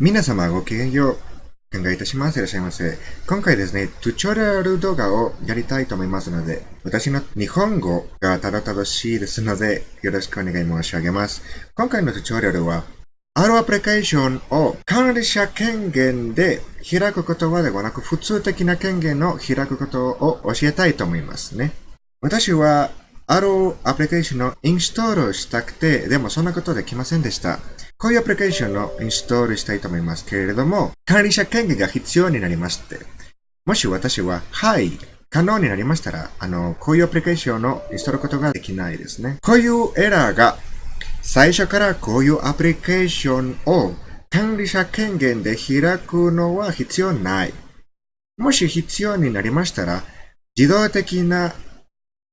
皆様ごきげんよう。考えいいたします。いらっしゃいませ。今回ですね、トゥチョリアル動画をやりたいと思いますので、私の日本語がただ正しいですので、よろしくお願い申し上げます。今回のトゥチョリアルは、あるアプリケーションを管理者権限で開くことはではなく、普通的な権限を開くことを教えたいと思いますね。私は、あるアプリケーションをインストールしたくて、でもそんなことできませんでした。こういうアプリケーションをインストールしたいと思いますけれども、管理者権限が必要になりまして、もし私は、はい、可能になりましたら、あの、こういうアプリケーションをインストールことができないですね。こういうエラーが最初からこういうアプリケーションを管理者権限で開くのは必要ない。もし必要になりましたら、自動的な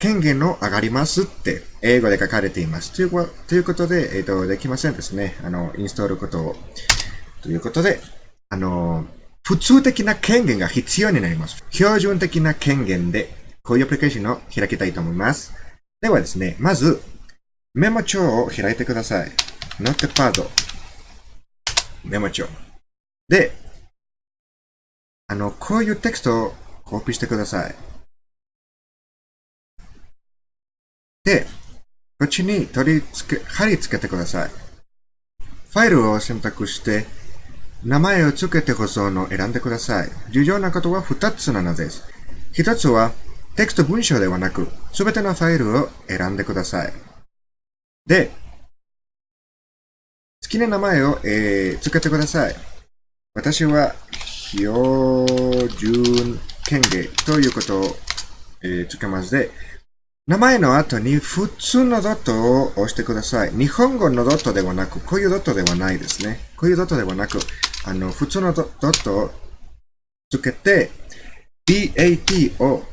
権限の上がりますって英語で書かれています。というということで、えっ、ー、と、できませんですね。あの、インストールことを。ということで、あの、普通的な権限が必要になります。標準的な権限で、こういうアプリケーションを開きたいと思います。ではですね、まず、メモ帳を開いてください。ノットパッド。メモ帳。で、あの、こういうテキストをコピーしてください。で、こっちに取り付け、貼り付けてください。ファイルを選択して、名前を付けて保存を選んでください。重要なことは2つなのです。1つは、テキスト文章ではなく、すべてのファイルを選んでください。で、好きな名前を、えー、つけてください。私は、標準権限ということを、えー、つけますで、名前の後に普通のドットを押してください。日本語のドットではなく、こういうドットではないですね。こういうドットではなく、あの、普通のドットをつけて、DAT を、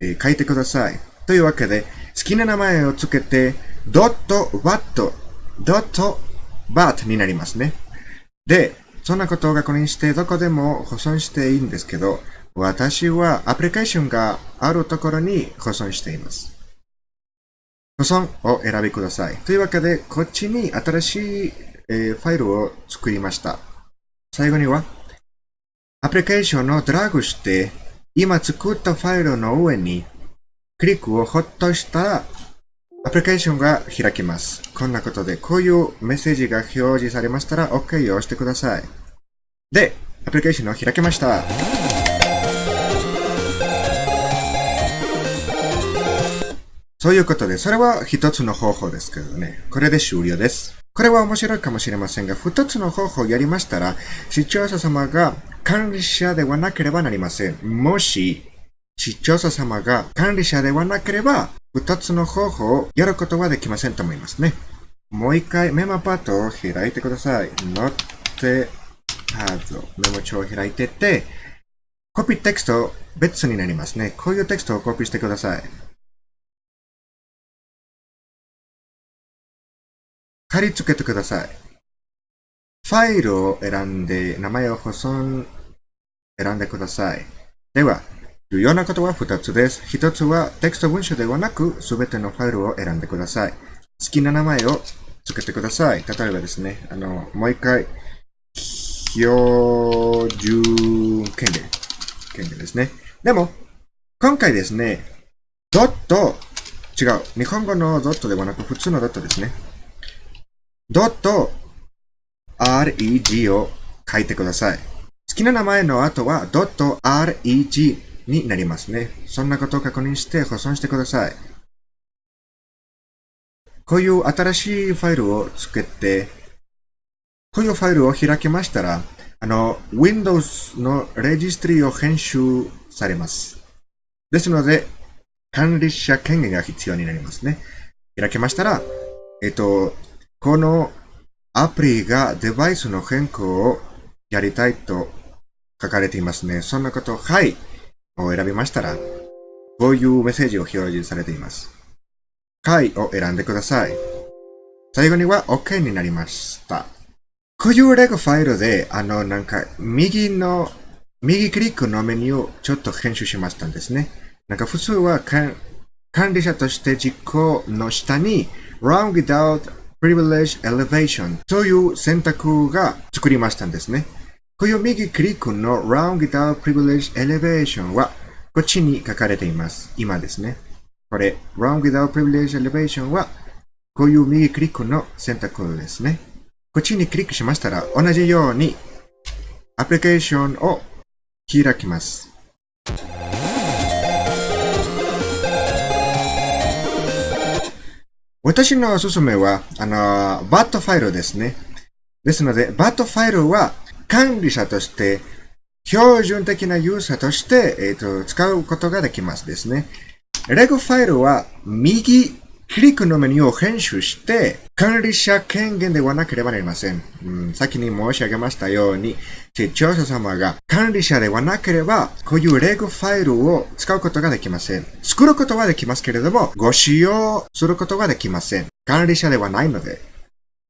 え、書いてください。というわけで、好きな名前をつけて、ドットワット、ドットバートになりますね。で、そんなことを確認してどこでも保存していいんですけど、私はアプリケーションがあるところに保存しています。保存を選びください。というわけで、こっちに新しい、えー、ファイルを作りました。最後には、アプリケーションをドラッグして、今作ったファイルの上にクリックをホッとしたら、アプリケーションが開きます。こんなことで、こういうメッセージが表示されましたら、OK を押してください。で、アプリケーションを開けました。そういうことで、それは一つの方法ですけどね。これで終了です。これは面白いかもしれませんが、二つの方法をやりましたら、視聴者様が管理者ではなければなりません。もし、視聴者様が管理者ではなければ、二つの方法をやることはできませんと思いますね。もう一回メモパッドを開いてください。ノッテパッド、メモ帳を開いてて、コピーテキスト別になりますね。こういうテキストをコピーしてください。貼り付けてください。ファイルを選んで、名前を保存選んでください。では、重要なことは2つです。1つはテキスト文書ではなく、すべてのファイルを選んでください。好きな名前を付けてください。例えばですね、あの、もう一回、標準権限。権限ですね。でも、今回ですね、ドット、違う。日本語のドットではなく、普通のドットですね。ドット、reg を書いてください。好きな名前の後は、ドット reg になりますね。そんなことを確認して保存してください。こういう新しいファイルをつけて、こういうファイルを開きましたら、あの、Windows のレジストリを編集されます。ですので、管理者権限が必要になりますね。開けましたら、えっと、このアプリがデバイスの変更をやりたいと書かれていますね。そんなこと、はい。を選びましたら、こういうメッセージを表示されています。回を選んでください。最後には OK になりました。こういうレゴファイルで、あの、なんか、右の、右クリックのメニューをちょっと編集しましたんですね。なんか普通は管理者として実行の下に Run without Privilege Elevation という選択が作りましたんですね。こういう右クリックの Round without Privilege Elevation はこっちに書かれています。今ですね。これ Round without Privilege Elevation はこういう右クリックの選択ですね。こっちにクリックしましたら同じようにアプリケーションを開きます。私のおすすめは、あの、バットファイルですね。ですので、バットファイルは管理者として、標準的なユーザーとして、えっ、と、使うことができますですね。レグファイルは右クリックのメニューを編集して、管理者権限ではなければなりません。うん、先に申し上げましたように、視聴者様が管理者ではなければ、こういうレグファイルを使うことができません。作ることはできますけれども、ご使用することができません。管理者ではないので。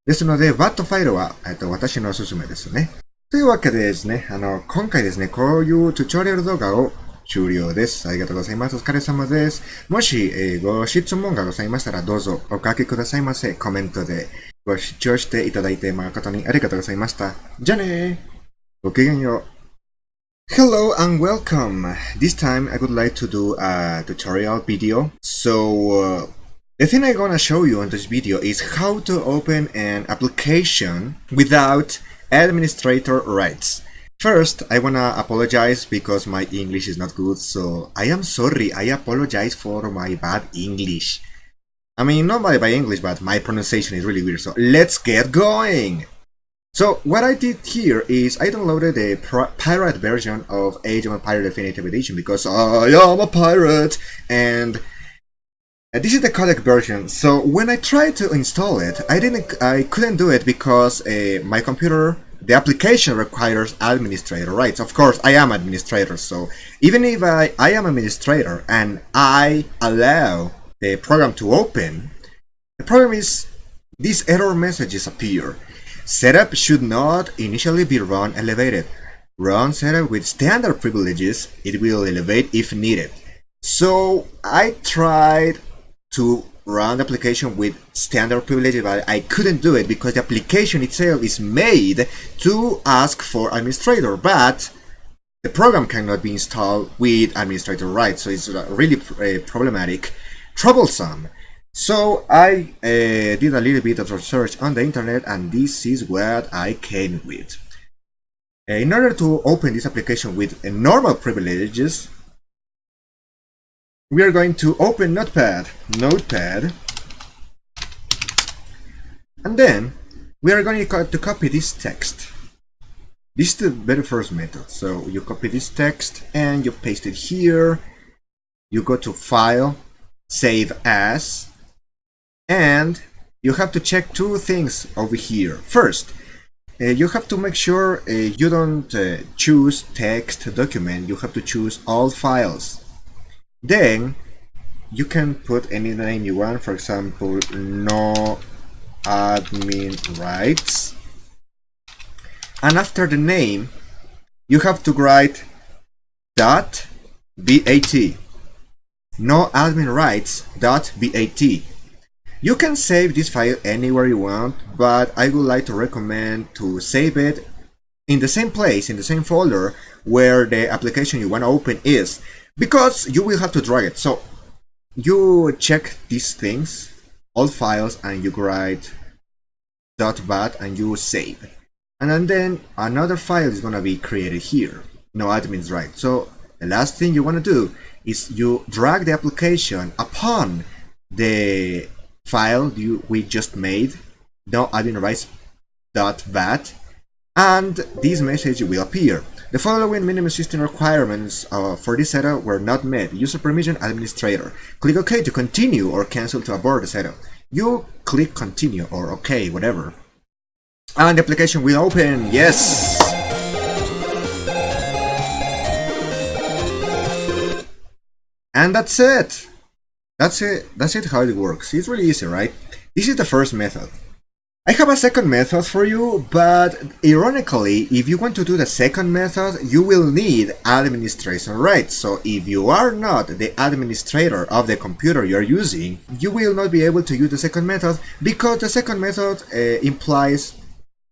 ですので、VAT ファイルは、えっと、私のおすすめですね。というわけでですね、あの、今回ですね、こういうトゥトリアル動画を終了です。ありがとうございます。お疲れ様です。もし、えーご質問がございましたら、どうぞお書きくださいませ。コメントでご視聴していただいて誠にありがとうございました。じゃあねー。Okay, your... Hello and welcome! This time I would like to do a tutorial video. So, uh, the thing I'm gonna show you in this video is how to open an application without administrator rights. First, I wanna apologize because my English is not good, so I am sorry, I apologize for my bad English. I mean, not my bad English, but my pronunciation is really weird, so let's get going! So what I did here is I downloaded a pirate version of Age of Empire Definitive Edition because I am a pirate and uh, this is the CODEX version. So when I tried to install it, I didn't, I couldn't do it because uh, my computer, the application requires administrator rights. Of course, I am administrator, so even if I, I am administrator and I allow the program to open, the problem is these error messages appear. Setup should not initially be run elevated. Run setup with standard privileges, it will elevate if needed. So I tried to run the application with standard privileges, but I couldn't do it because the application itself is made to ask for administrator, but the program cannot be installed with administrator rights, so it's really uh, problematic, troublesome. So I uh, did a little bit of research on the internet, and this is what I came with. Uh, in order to open this application with normal privileges, we are going to open Notepad, Notepad, and then we are going to copy this text. This is the very first method. So you copy this text and you paste it here. You go to File, Save As, and you have to check two things over here. First, uh, you have to make sure uh, you don't uh, choose text document. You have to choose all files. Then you can put any name you want. For example, no admin rights. And after the name, you have to write dot bat. No admin rights dot bat. You can save this file anywhere you want, but I would like to recommend to save it in the same place, in the same folder where the application you want to open is, because you will have to drag it. So you check these things, all files, and you write .bat and you save. And then another file is gonna be created here. No admins right. So the last thing you wanna do is you drag the application upon the file you we just made, no admin rights dot bat, and this message will appear. The following minimum system requirements uh, for this setup were not met. User permission administrator. Click OK to continue or cancel to abort the setup. You click continue or OK, whatever. And the application will open. Yes! And that's it. That's it. That's it how it works. It's really easy, right? This is the first method. I have a second method for you, but ironically, if you want to do the second method, you will need administration rights. So if you are not the administrator of the computer you're using, you will not be able to use the second method because the second method uh, implies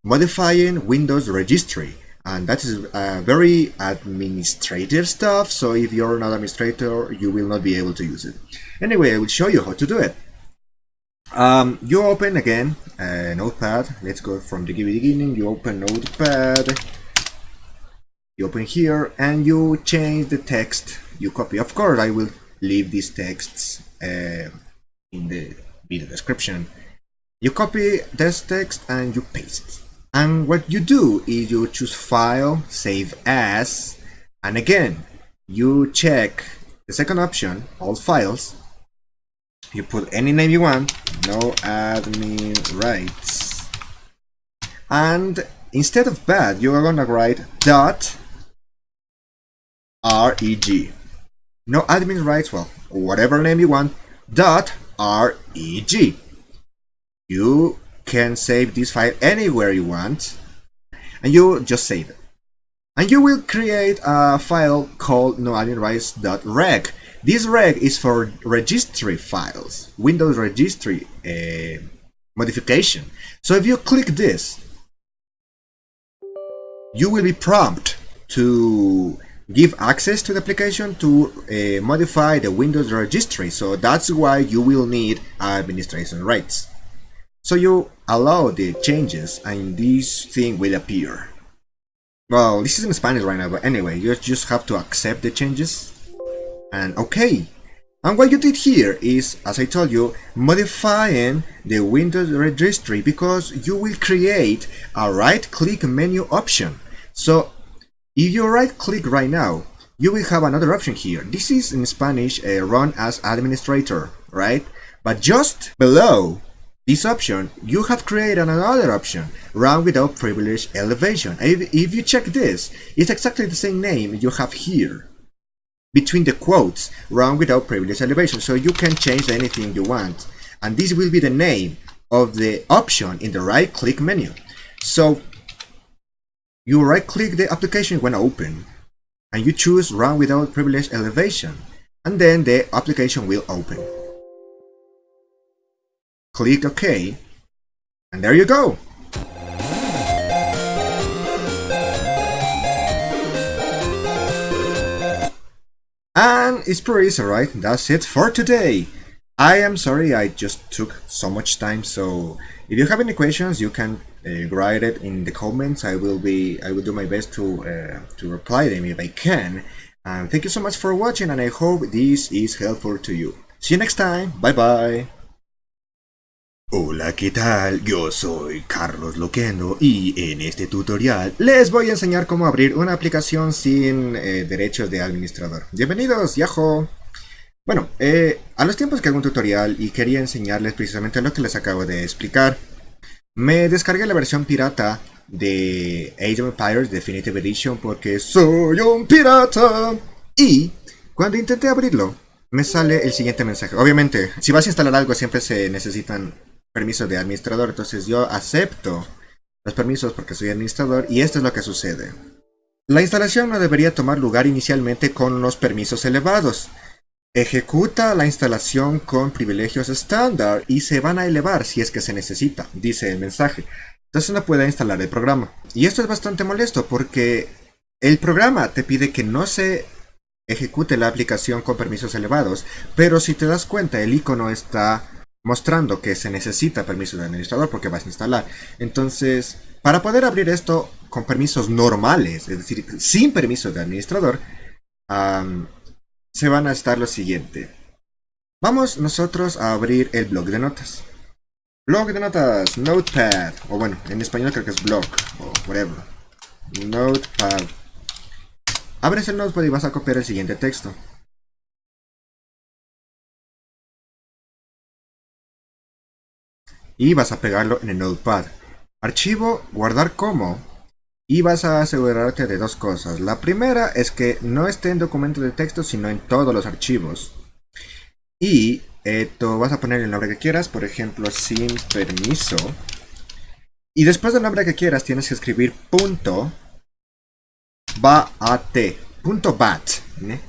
modifying Windows registry. And that is uh, very administrative stuff, so if you're not administrator, you will not be able to use it. Anyway, I will show you how to do it. Um, you open again uh, Notepad. Let's go from the beginning. You open Notepad. You open here and you change the text. You copy. Of course, I will leave these texts uh, in the video description. You copy this text and you paste. And what you do is you choose File, Save As, and again, you check the second option, All Files, you put any name you want, no admin rights. And instead of bad, you are gonna write dot reg. No admin rights, well, whatever name you want, dot reg. You can save this file anywhere you want, and you just save it. And you will create a file called noadminrights.reg. This reg is for registry files, Windows registry uh, modification. So if you click this, you will be prompted to give access to the application to uh, modify the Windows registry. So that's why you will need administration rights. So you allow the changes and this thing will appear. Well, this is in Spanish right now, but anyway, you just have to accept the changes and okay. And what you did here is, as I told you, modifying the Windows registry because you will create a right-click menu option. So if you right-click right now, you will have another option here. This is in Spanish uh, run as administrator, right? But just below this option, you have created another option, run without privilege elevation. If, if you check this, it's exactly the same name you have here. Between the quotes run without privilege elevation. So you can change anything you want. And this will be the name of the option in the right click menu. So you right click the application when open and you choose run without privilege elevation. And then the application will open click OK and there you go And it's pretty easy, right? That's it for today. I am sorry I just took so much time, so if you have any questions, you can uh, write it in the comments. I will be, I will do my best to uh, to reply them if I can. And thank you so much for watching, and I hope this is helpful to you. See you next time. Bye bye. Hola, ¿qué tal? Yo soy Carlos Loquendo y en este tutorial les voy a enseñar cómo abrir una aplicación sin eh, derechos de administrador. Bienvenidos, Yahoo! Bueno, eh, a los tiempos que hago un tutorial y quería enseñarles precisamente lo que les acabo de explicar, me descargué la versión pirata de Age of Empires Definitive Edition porque soy un pirata. Y cuando intenté abrirlo, me sale el siguiente mensaje. Obviamente, si vas a instalar algo siempre se necesitan permiso de administrador. Entonces yo acepto los permisos porque soy administrador y esto es lo que sucede. La instalación no debería tomar lugar inicialmente con los permisos elevados. Ejecuta la instalación con privilegios estándar y se van a elevar si es que se necesita, dice el mensaje. Entonces no puede instalar el programa. Y esto es bastante molesto porque el programa te pide que no se ejecute la aplicación con permisos elevados, pero si te das cuenta el icono está mostrando que se necesita permiso de administrador porque vas a instalar. Entonces, para poder abrir esto con permisos normales, es decir, sin permiso de administrador, se van a estar lo siguiente. Vamos nosotros a abrir el blog de notas. Blog de notas, Notepad, o bueno, en español creo que es blog, o whatever. Notepad. Abres el Notepad y vas a copiar el siguiente texto. Y vas a pegarlo en el Notepad. Archivo, guardar como y vas a asegurarte de dos cosas. La primera es que no esté en documento de texto sino en todos los archivos. Y esto vas a poner el nombre que quieras, por ejemplo sin permiso Y después del nombre que quieras tienes que escribir punto bat, punto bat. Eh,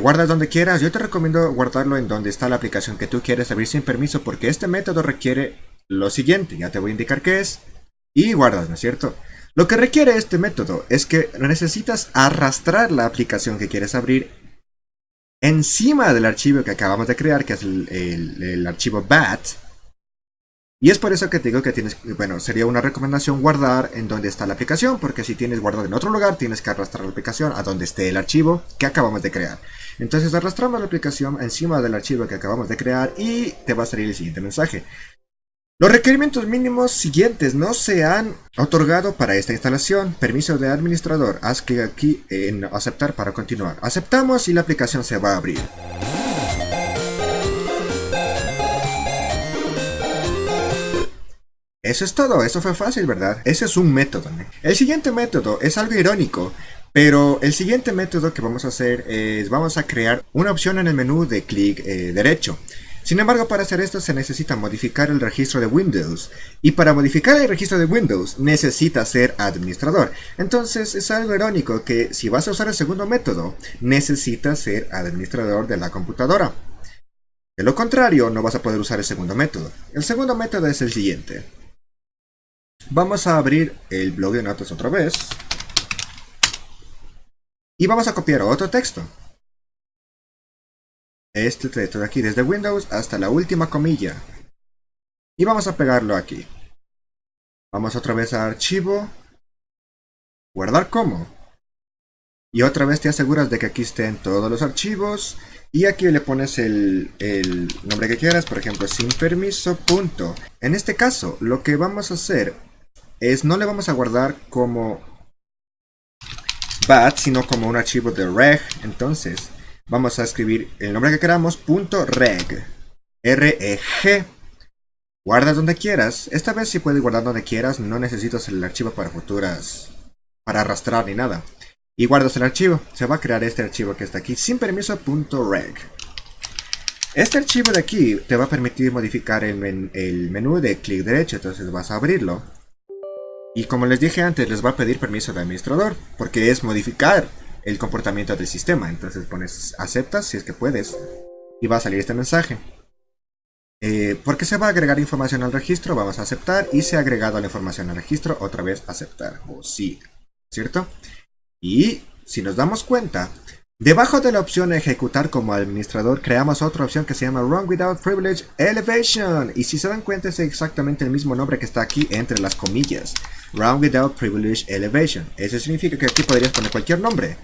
guardas donde quieras, yo te recomiendo guardarlo en donde está la aplicación que tú quieres abrir sin permiso porque este método requiere lo siguiente, ya te voy a indicar qué es, y guardas, ¿no es cierto? Lo que requiere este método es que necesitas arrastrar la aplicación que quieres abrir encima del archivo que acabamos de crear, que es el, archivo bat. Y es por eso que te digo que tienes, bueno, sería una recomendación guardar en donde está la aplicación, porque si tienes guardado en otro lugar, tienes que arrastrar la aplicación a donde esté el archivo que acabamos de crear. Entonces arrastramos la aplicación encima del archivo que acabamos de crear y te va a salir el siguiente mensaje. Los requerimientos mínimos siguientes no se han otorgado para esta instalación. Permiso de administrador. Haz clic aquí en aceptar para continuar. Aceptamos y la aplicación se va a abrir. Eso es todo, eso fue fácil, ¿verdad? Ese es un método. El siguiente método es algo irónico, pero el siguiente método que vamos a hacer es, vamos a crear una opción en el menú de clic eh, derecho. Sin embargo, para hacer esto se necesita modificar el registro de Windows. Y para modificar el registro de Windows necesita ser administrador. Entonces es algo irónico que si vas a usar el segundo método, necesitas ser administrador de la computadora. De lo contrario, no vas a poder usar el segundo método. El segundo método es el siguiente. Vamos a abrir el blog de notas otra vez. Y vamos a copiar otro texto este texto de aquí, desde Windows hasta la última comilla. Y vamos a pegarlo aquí. Vamos otra vez a Archivo, Guardar como. Y otra vez te aseguras de que aquí estén todos los archivos. Y aquí le pones el, el nombre que quieras, por ejemplo, sin permiso, punto. En este caso, lo que vamos a hacer es no le vamos a guardar como bat, sino como un archivo de reg. Entonces, vamos a escribir el nombre que queramos, punto reg, R-E-G. Guardas donde quieras. Esta vez si puedes guardar donde quieras, no necesitas el archivo para futuras, para arrastrar ni nada. Y guardas el archivo. Se va a crear este archivo que está aquí, sin permiso, punto reg. Este archivo de aquí te va a permitir modificar el menú de clic derecho, entonces vas a abrirlo. Y como les dije antes, les va a pedir permiso de administrador, porque es modificar el comportamiento del sistema. Entonces pones aceptas si es que puedes y va a salir este mensaje. Eh, porque se va a agregar información al registro, vamos a aceptar y se ha agregado la información al registro, otra vez aceptar o sí, ¿cierto? Y si nos damos cuenta, debajo de la opción ejecutar como administrador creamos otra opción que se llama Run Without Privilege Elevation y si se dan cuenta es exactamente el mismo nombre que está aquí entre las comillas. Run Without Privilege Elevation. Eso significa que aquí podrías poner cualquier nombre.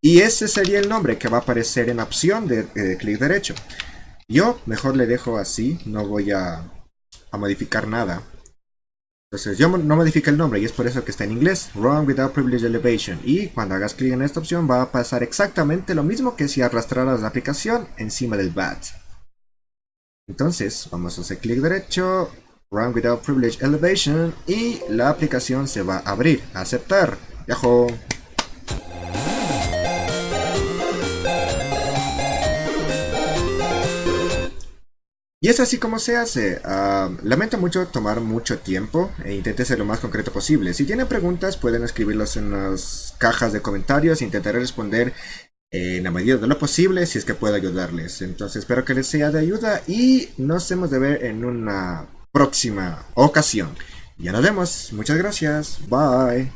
Y ese sería el nombre que va a aparecer en opción de, clic derecho. Yo mejor le dejo así, no voy a, modificar nada. Entonces yo no modifico el nombre y es por eso que está en inglés, Run Without Privilege Elevation. Y cuando hagas clic en esta opción va a pasar exactamente lo mismo que si arrastraras la aplicación encima del BAT. Entonces vamos a hacer clic derecho, Run Without Privilege Elevation y la aplicación se va a abrir. Aceptar. Yahoo. Y es así como se hace. Ah, lamento mucho tomar mucho tiempo e intente ser lo más concreto posible. Si tienen preguntas pueden escribirlas en las cajas de comentarios. Intentaré responder en la medida de lo posible si es que puedo ayudarles. Entonces espero que les sea de ayuda y nos vemos de ver en una próxima ocasión. Ya nos vemos. Muchas gracias. Bye.